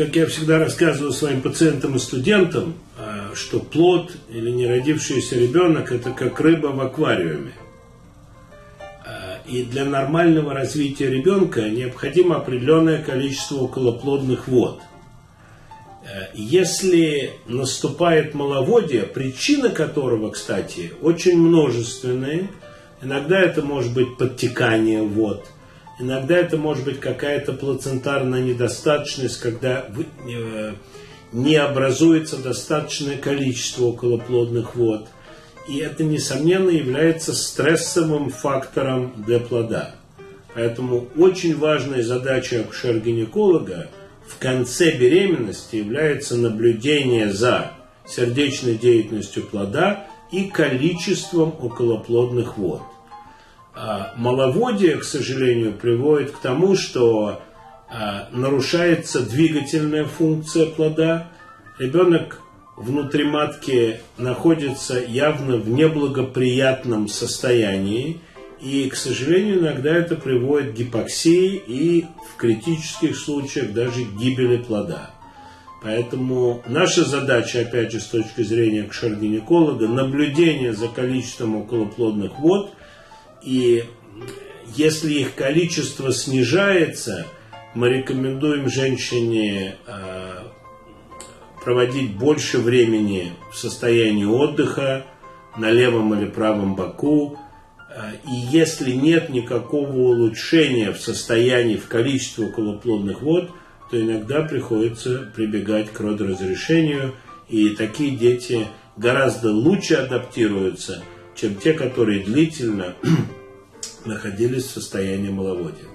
как я всегда рассказываю своим пациентам и студентам, а, что плод или неродившийся ребенок – это как рыба в аквариуме. А, и для нормального развития ребенка необходимо определенное количество околоплодных вод. А, если наступает маловодие, причина которого, кстати, очень множественные, иногда это может быть подтекание вод – Иногда это может быть какая-то плацентарная недостаточность, когда э, не образуется достаточное количество околоплодных вод. И это, несомненно, является стрессовым фактором для плода. Поэтому очень важной задачей акушер-гинеколога в конце беременности является наблюдение за сердечной деятельностью плода и количеством околоплодных вод. А, маловодие, к сожалению, приводит к тому, что а, нарушается двигательная функция плода. Ребенок внутри матки находится явно в неблагоприятном состоянии. И, к сожалению, иногда это приводит к гипоксии и в критических случаях даже к гибели плода. Поэтому наша задача, опять же, с точки зрения акушер-гинеколога, наблюдение за количеством околоплодных вод – и если их количество снижается, мы рекомендуем женщине а, проводить больше времени в состоянии отдыха на левом или правом боку. А, и если нет никакого улучшения в состоянии, в количестве околоплодных вод, то иногда приходится прибегать к родоразрешению. И такие дети гораздо лучше адаптируются – чем те, которые длительно находились в состоянии маловодия.